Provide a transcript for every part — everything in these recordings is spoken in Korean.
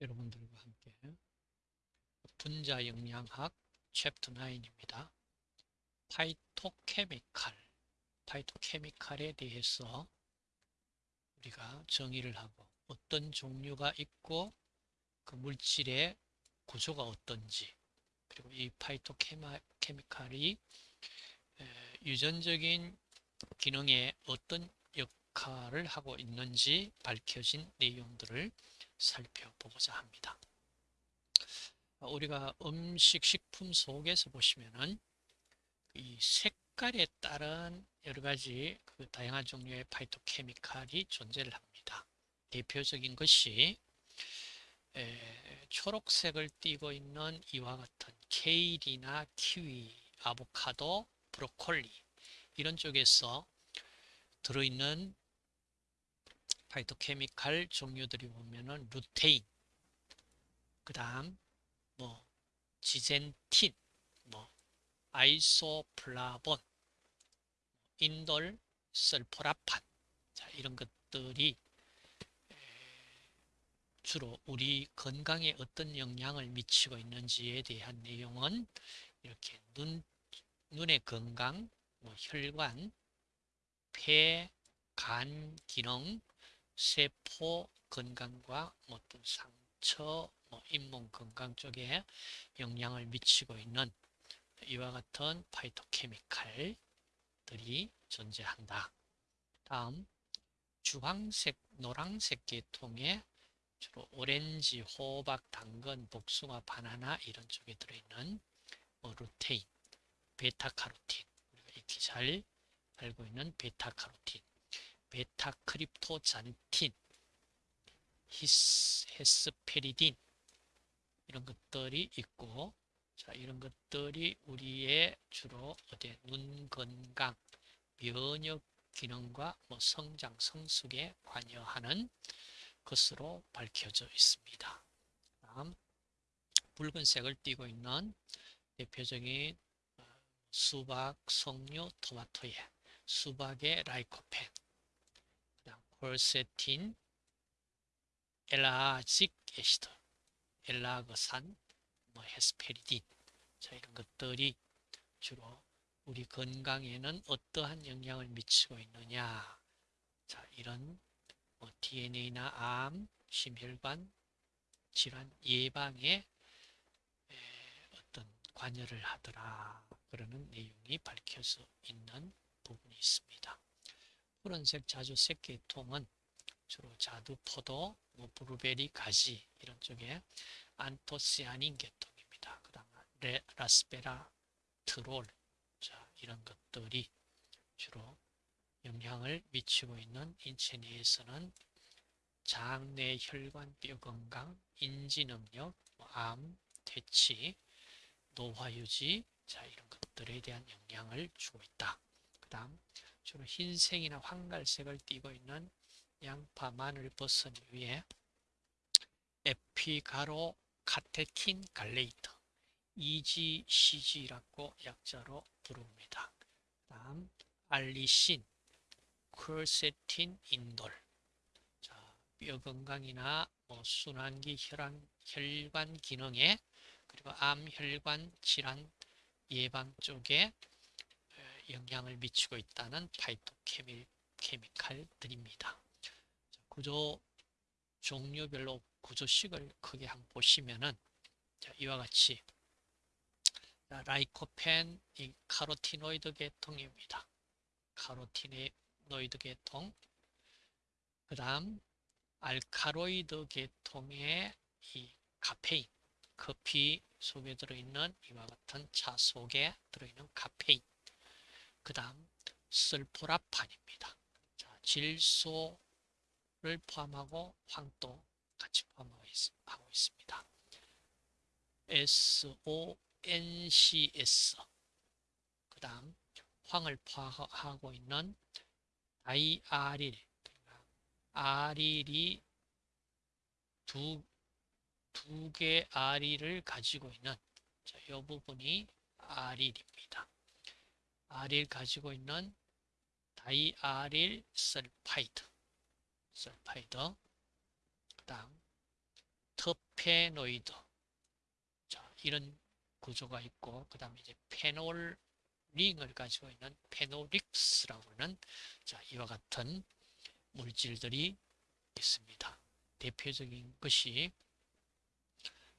여러분들과 함께 분자 영양학 챕터 9입니다. 파이토케미칼, 파이토케미칼에 대해서 우리가 정의를 하고 어떤 종류가 있고 그 물질의 구조가 어떤지 그리고 이 파이토케미칼이 유전적인 기능에 어떤 역할을 하고 있는지 밝혀진 내용들을 살펴보고자 합니다. 우리가 음식, 식품 속에서 보시면은 이 색깔에 따른 여러 가지 그 다양한 종류의 파이토케미칼이 존재를 합니다. 대표적인 것이 에, 초록색을 띠고 있는 이와 같은 케일이나 키위, 아보카도, 브로콜리 이런 쪽에서 들어있는 파이토케미칼 종류들이 보면은 루테인, 그 다음 뭐 지젠틴, 뭐 아이소플라본, 인돌, 설포라판. 자, 이런 것들이 주로 우리 건강에 어떤 영향을 미치고 있는지에 대한 내용은 이렇게 눈, 눈의 건강, 뭐 혈관, 폐, 간 기능, 세포 건강과 어떤 상처, 뭐 잇몸 건강 쪽에 영향을 미치고 있는 이와 같은 파이토케미칼들이 존재한다. 다음 주황색, 노란색 계통의 주로 오렌지, 호박, 당근, 복숭아, 바나나 이런 쪽에 들어있는 뭐 루테인, 베타카로틴 우리가 익히 잘 알고 있는 베타카로틴 베타 크립토잔틴, 히스, 헤스페리딘 이런 것들이 있고 자 이런 것들이 우리의 주로 어디 눈 건강, 면역 기능과 뭐 성장, 성숙에 관여하는 것으로 밝혀져 있습니다. 다음 붉은색을 띠고 있는 대표적인 어, 수박, 석류, 토마토에 수박의 라이코펜 콜세틴, 엘라직 애시드, 엘라그산, 뭐 헤스페리딘. 자 이런 것들이 주로 우리 건강에는 어떠한 영향을 미치고 있느냐. 자 이런 뭐 DNA나 암, 심혈관 질환 예방에 어떤 관여를 하더라. 그러는 내용이 밝혀져 있는 부분이 있습니다. 푸른색 자주색 계통은 주로 자두, 포도, 뭐 브루베리, 가지 이런 쪽에 안토시아닌 계통입니다. 그 다음 라스베라, 트롤 자 이런 것들이 주로 영향을 미치고 있는 인체 내에서는 장내 혈관 뼈 건강, 인지 능력, 뭐 암, 퇴치, 노화 유지 자 이런 것들에 대한 영향을 주고 있다. 그 다음 주로 흰색이나 황갈색을 띠고 있는 양파, 마늘, 버섯 위에 에피가로 카테킨 갈레이터 EGCG라고 약자로 부릅니다. 다음 알리신, 쿨세틴, 인돌 자, 뼈 건강이나 뭐 순환기 혈관, 혈관 기능에 그리고 암, 혈관 질환 예방 쪽에 영향을 미치고 있다는 파이토케미칼들입니다. 구조 종류별로 구조식을 크게 한번 보시면은 이와 같이 라이코펜 이 카로티노이드 계통입니다. 카로티노이드 계통 그 다음 알카로이드 계통의 이 카페인 커피 속에 들어있는 이와 같은 차 속에 들어있는 카페인 그 다음 설포라판입니다. 자, 질소를 포함하고 황도 같이 포함하고 있 습니다. SONCS 그 다음 황을 포함하고 있는 다이아릴 아릴이 두, 두개 아릴을 가지고 있는 자, 이 부분이 아릴입니다. allyl 가지고 있는 diallyl sulfide sulfide 그 다음 terpenoid. 자, 이런 구조가 있고, 그 다음에 이제 페놀 링을 가지고 있는 phenolics라고 하는 자, 이와 같은 물질들이 있습니다. 대표적인 것이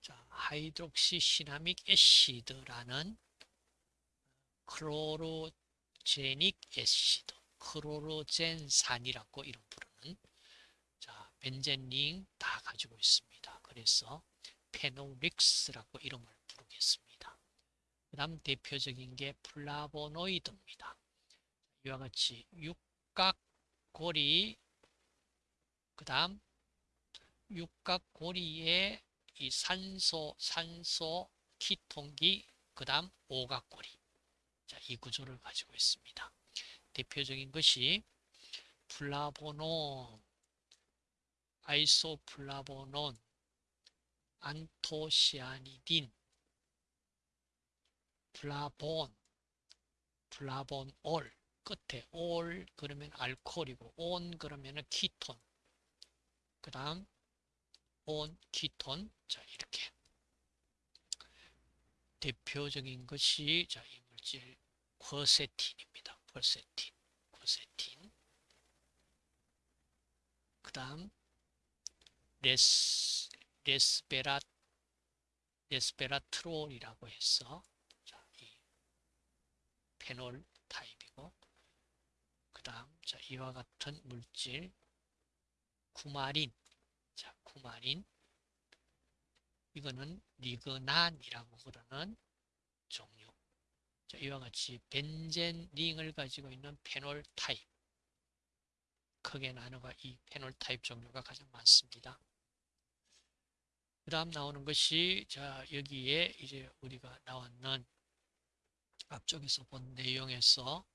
자, hydroxycinnamic acid라는 chlorogenic acid, 클로로젠산이라고 이름 부르는 자, 벤젠링 다 가지고 있습니다. 그래서 phenolics라고 이름을 부르겠습니다. 그 다음 대표적인 게 플라보노이드입니다. 이와 같이 육각고리 그 다음 육각고리에 이 산소, 산소, ketone기, 그 다음 오각고리. 자, 이 구조를 가지고 있습니다. 대표적인 것이 flavanone, isoflavanone, anthocyanidin, flavone, flavonol, 끝에 ol 그러면 알코올이고 one 그러면 키톤, 그 다음 one, ketone, 자 이렇게. 대표적인 것이 자, 이 물질 quercetin입니다. quercetin, quercetin. 그 다음 res, resvera, resveratrol이라고 해서 자, 이 페놀 타입이고 그 다음 자, 이와 같은 물질 coumarin 자, coumarin 이거는 lignan이라고 부르는. 자, 이와 같이 벤젠 링을 가지고 있는 페놀 타입. 크게 나누가 이 페놀 타입 종류가 가장 많습니다. 그 다음 나오는 것이 자 여기에 이제 우리가 나왔는 앞쪽에서 본 내용에서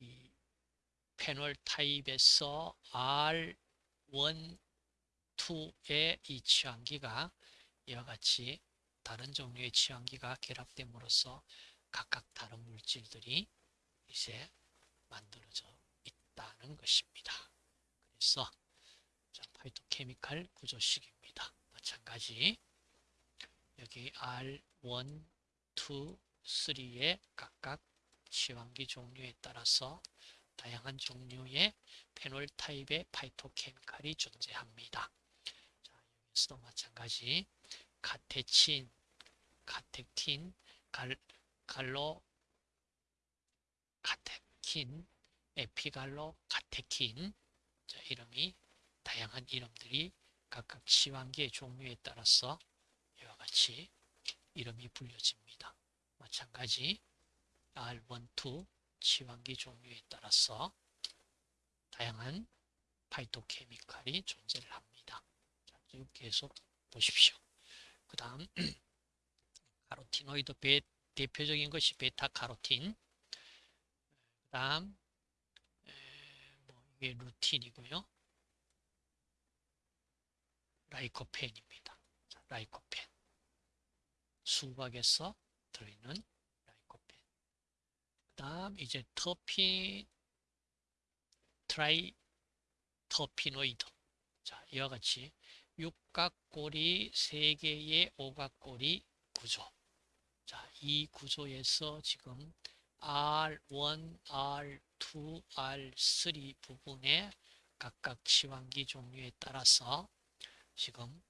이 페놀 타입에서 R1, 2의 이 취항기가 이와 같이 다른 종류의 취항기가 결합됨으로써 각각 다른 물질들이 이제 만들어져 있다는 것입니다. 그래서 자, 파이토케미칼 구조식입니다. 마찬가지 여기 R1, 2, 3의 각각 취항기 종류에 따라서 다양한 종류의 페놀 타입의 파이토케미칼이 존재합니다. 자, 여기서도 마찬가지 카테친, 카텍틴, 갈, 갈로 카테킨, 에피갈로 카테킨 자, 이름이 다양한 이름들이 각각 치환기의 종류에 따라서 이와 같이 이름이 불려집니다. 마찬가지 R1, 2 치환기 종류에 따라서 다양한 파이토케미칼이 존재를 합니다. 자, 계속 보십시오. 그 다음 카로티노이드 배, 대표적인 것이 베타카로틴 그 다음 뭐 이게 rutin이고요. lycopene입니다. 자, lycopene 수박에서 들어있는 lycopene 그 다음 이제 terpe triterpenoid 자 이와 같이 육각고리 3개의 오각고리 구조 자, 이 구조에서 지금 R1, R2, R3 부분의 각각 치환기 종류에 따라서 지금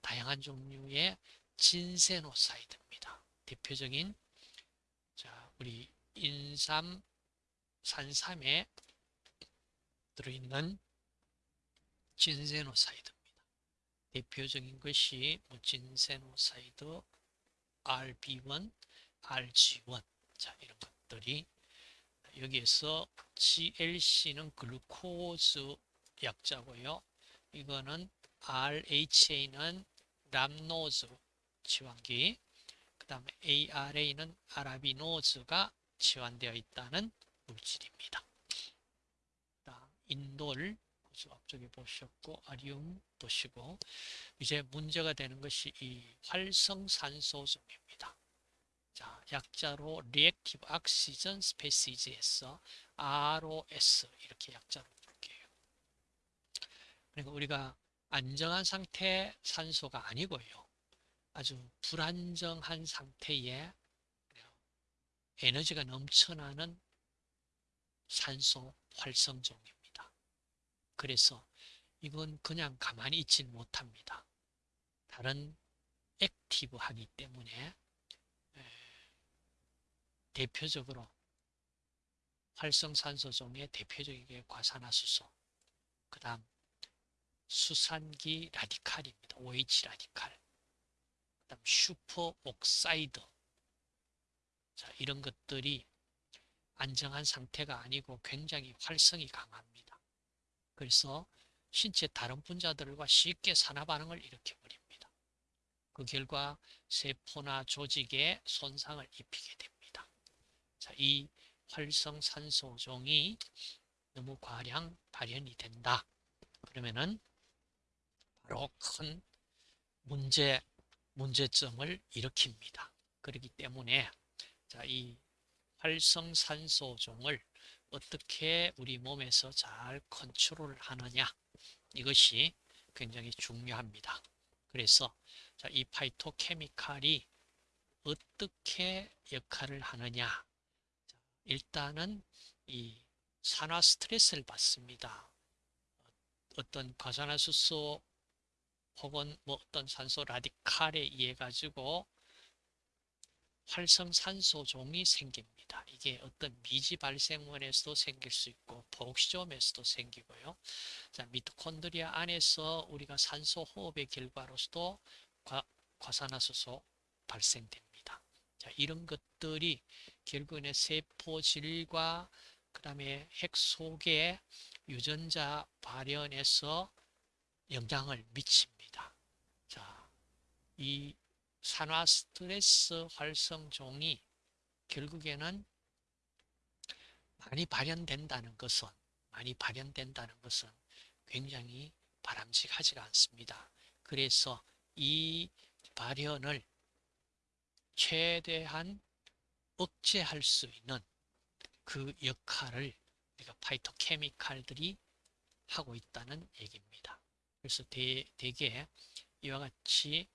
다양한 종류의 진세노사이드입니다. 대표적인 자, 우리 인삼, 산삼에 들어있는 진세노사이드입니다. 대표적인 것이 뭐 진세노사이드, RB1, RG1 자 이런 것들이 여기에서 GLC는 글루코즈 약자고요. 이거는 RHA는 람노즈 치환기 그 다음에 ARA는 아라비노즈가 치환되어 있다는 물질입니다. 인돌 앞쪽에 보셨고 아리움 보시고 이제 문제가 되는 것이 이 활성산소점입니다. 자, 약자로 Reactive Oxygen Species에서 ROS 이렇게 약자로 볼게요. 그러니까 우리가 안정한 상태 산소가 아니고요. 아주 불안정한 상태에 에너지가 넘쳐나는 산소 활성종입니다. 그래서 이건 그냥 가만히 있지는 못합니다. 다른 액티브하기 때문에 대표적으로 활성산소 중에 대표적인 게 과산화수소, 그 다음 수산기 라디칼입니다. OH 라디칼, 그 다음 superoxide 자, 이런 것들이 안정한 상태가 아니고 굉장히 활성이 강합니다. 그래서 신체 다른 분자들과 쉽게 산화 반응을 일으켜버립니다. 그 결과 세포나 조직에 손상을 입히게 됩니다. 자, 이 활성산소종이 너무 과량 발현이 된다. 그러면은 바로 큰 문제, 문제점을 일으킵니다. 그렇기 때문에 자, 이 활성산소종을 어떻게 우리 몸에서 잘 컨트롤 하느냐 이것이 굉장히 중요합니다. 그래서 자, 이 파이토케미칼이 어떻게 역할을 하느냐 자, 일단은 이 산화 스트레스를 받습니다. 어떤 과산화수소 혹은 뭐 어떤 산소 라디칼에 의해 가지고 활성산소종이 생깁니다. 이게 어떤 미지 발생원에서도 생길 수 있고 복시점에서도 생기고요. 자, 미토콘드리아 안에서 우리가 산소 호흡의 결과로서도 과, 과산화수소 발생됩니다. 자, 이런 것들이 결국에 세포질과 그 다음에 핵 속에 유전자 발현에서 영향을 미칩니다. 자, 이 산화 스트레스 활성종이 결국에는 많이 발현된다는 것은 많이 발현된다는 것은 굉장히 바람직하지가 않습니다. 그래서 이 발현을 최대한 억제할 수 있는 그 역할을 우리가 파이토케미칼들이 하고 있다는 얘기입니다. 그래서 대, 대개 이와 같이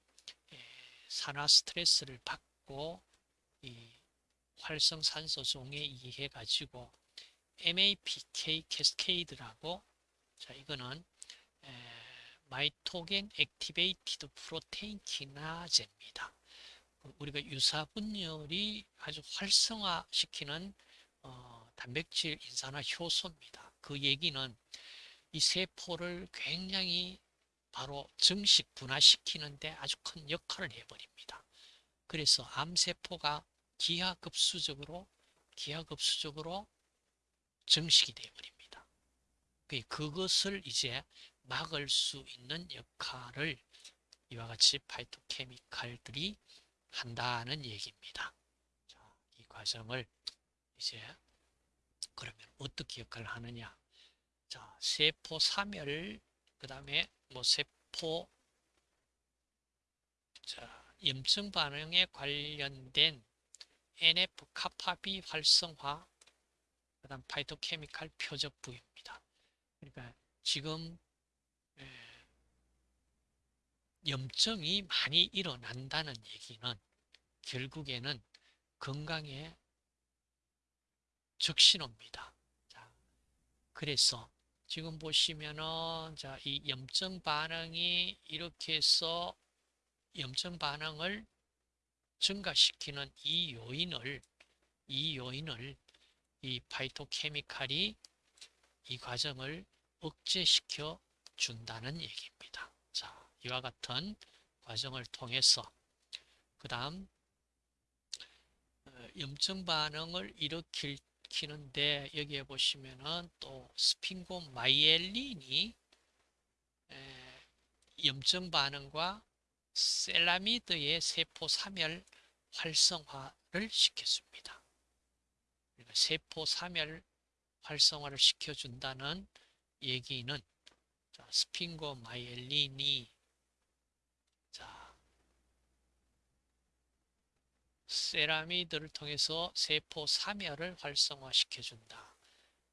산화 스트레스를 받고 이 활성산소종에 의해 가지고 MAPK 캐스케이드라고 자 이거는 mitogen activated protein kinase입니다. 우리가 유사 분열이 아주 활성화시키는 어, 단백질 인산화 효소입니다. 그 얘기는 이 세포를 굉장히 바로 증식 분화시키는데 아주 큰 역할을 해버립니다. 그래서 암세포가 기하급수적으로 기하급수적으로 증식이 되어버립니다. 그것을 이제 막을 수 있는 역할을 이와 같이 파이토케미칼들이 한다는 얘기입니다. 자, 이 과정을 이제 그러면 어떻게 역할을 하느냐? 자, 세포 사멸 그 다음에 뭐 세포 자, 염증 반응에 관련된 NF 카파비 활성화 그 다음 파이토케미칼 표적 부위입니다. 그러니까 지금 염증이 많이 일어난다는 얘기는 결국에는 건강에 적신호입니다. 자, 그래서 지금 보시면은 자, 이 염증 반응이 이렇게 해서 염증 반응을 증가시키는 이 요인을 이 요인을 이 파이토케미칼이 이 과정을 억제시켜 준다는 얘기입니다. 자, 이와 같은 과정을 통해서 그 다음 어, 염증 반응을 일으킬 일으 키는데 여기에 보시면은 또 스핑고 마이엘린이 염증 반응과 셀라미드의 세포 사멸 활성화를 시켰습니다. 그러니까 세포 사멸 활성화를 시켜준다는 얘기는 스핑고 마이엘린이 세라미드를 통해서 세포 사멸을 활성화시켜준다.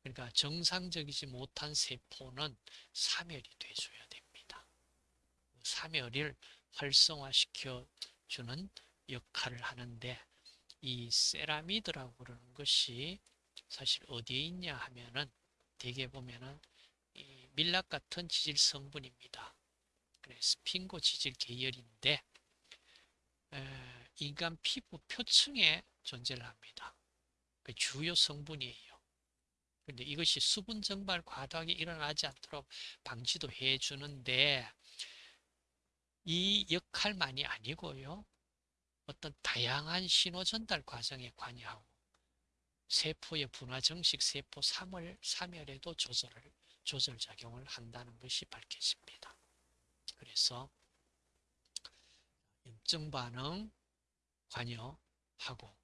그러니까 정상적이지 못한 세포는 사멸이 돼줘야 됩니다. 3열을 활성화시켜 주는 역할을 하는데 이 세라미드라고 그러는 것이 사실 어디에 있냐 하면은 대개 보면은 이 밀랍 같은 지질 성분입니다. 그래서 스핑고 지질 계열인데 에, 인간 피부 표층에 존재를 합니다. 그 주요 성분이에요. 근데 이것이 수분 증발 과다하게 일어나지 않도록 방지도 해주는데 이 역할만이 아니고요. 어떤 다양한 신호 전달 과정에 관여하고 세포의 분화 정식 세포 3월, 3열에도 조절을, 조절 작용을 한다는 것이 밝혀집니다. 그래서 염증 반응 관여하고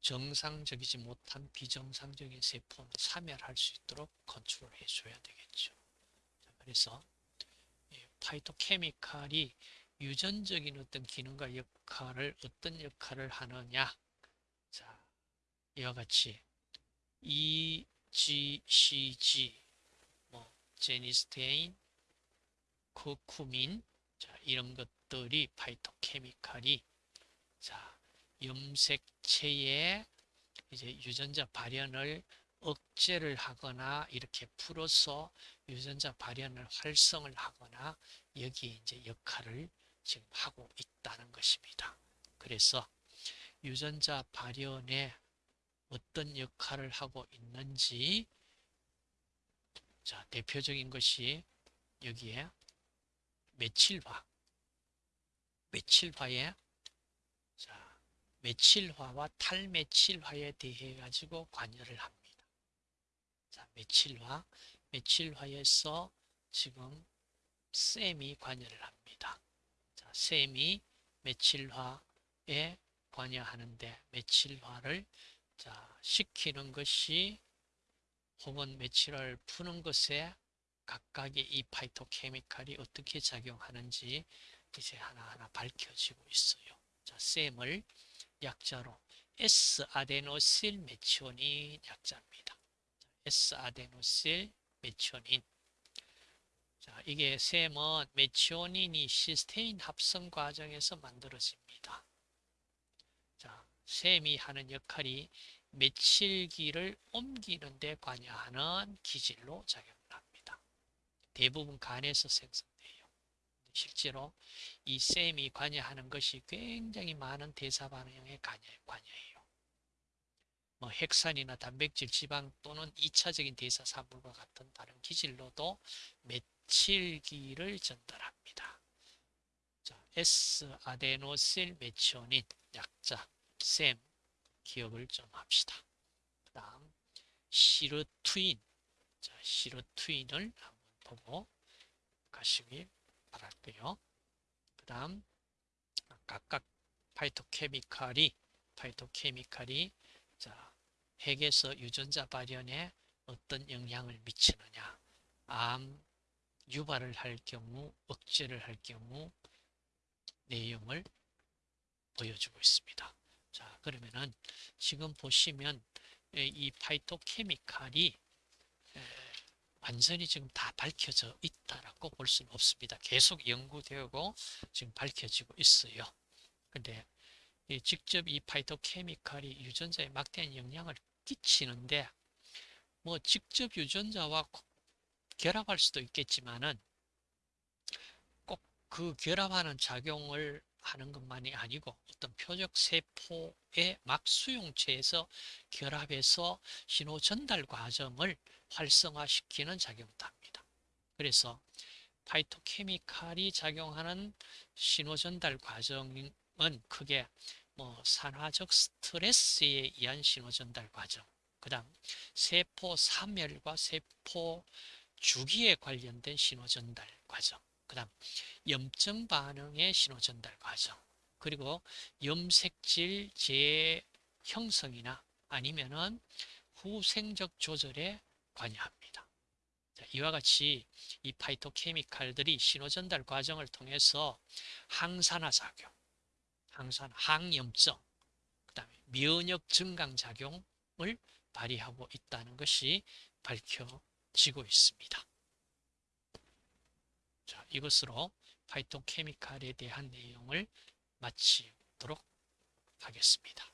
정상적이지 못한 비정상적인 세포는 사멸할 수 있도록 컨트롤 해 줘야 되겠죠. 그래서 파이토케미칼이 유전적인 어떤 기능과 역할을 어떤 역할을 하느냐 자 이와 같이 EGCG 뭐 제니스테인 코쿠민 자 이런 것들이 파이토케미칼이 자 염색체의 이제 유전자 발현을 억제를 하거나 이렇게 풀어서 유전자 발현을 활성을 하거나 여기에 이제 역할을 지금 하고 있다는 것입니다. 그래서 유전자 발현에 어떤 역할을 하고 있는지 자 대표적인 것이 여기에 메칠화 메칠화에 자 메칠화와 탈메칠화에 대해 가지고 관여를 합니다. 자 메칠화 메칠화에서 지금 셈이 관여를 합니다. 자, 셈이 메칠화에 관여하는데 메칠화를 자, 시키는 것이 혹은 메칠화를 푸는 것에 각각의 이 파이토케미칼이 어떻게 작용하는지 이제 하나하나 밝혀지고 있어요. 자, 셈을 약자로 S-아데노실 메치오닌 약자입니다. S-아데노실 메치오닌 자, 이게 셈은 메치오닌이 시스테인 합성 과정에서 만들어집니다. 자, 셈이 하는 역할이 메칠기를 옮기는 데 관여하는 기질로 작용을 합니다. 대부분 간에서 생성돼요. 실제로 이 셈이 관여하는 것이 굉장히 많은 대사 반응에 관여해요. 뭐 핵산이나 단백질, 지방 또는 2차적인 대사 산물과 같은 다른 기질로도 메칠기를 전달합니다. 자, S-아데노실 메치오닌 약자 셈 기억을 좀 합시다. 그 다음 시르투인 자, 시르투인을 한번 보고 가시길 바랄게요. 그 다음 각각 파이토케미칼이 파이토케미칼이 자, 핵에서 유전자 발현에 어떤 영향을 미치느냐 암 유발을 할 경우 억제를 할 경우 내용을 보여주고 있습니다. 자 그러면은 지금 보시면 이 파이토케미칼이 완전히 지금 다 밝혀져 있다라고 볼 수는 없습니다. 계속 연구되고 지금 밝혀지고 있어요. 근데 직접 이 파이토케미칼이 유전자에 막대한 영향을 끼치는데 뭐 직접 유전자와 결합할 수도 있겠지만은 꼭 그 결합하는 작용을 하는 것만이 아니고 어떤 표적 세포의 막 수용체에서 결합해서 신호 전달 과정을 활성화시키는 작용도 합니다. 그래서 파이토케미칼이 작용하는 신호 전달 과정은 크게 뭐 산화적 스트레스에 의한 신호 전달 과정, 그 다음 세포 사멸과 세포 주기에 관련된 신호 전달 과정, 그 다음 염증 반응의 신호 전달 과정, 그리고 염색질 재 형성이나 아니면은 후생적 조절에 관여합니다. 자, 이와 같이 이 파이토케미칼들이 신호 전달 과정을 통해서 항산화 작용, 항산 항염증, 그 다음에 면역 증강 작용을 발휘하고 있다는 것이 밝혀지고 있습니다. 자, 이것으로 파이톤 케미칼에 대한 내용을 마치도록 하겠습니다.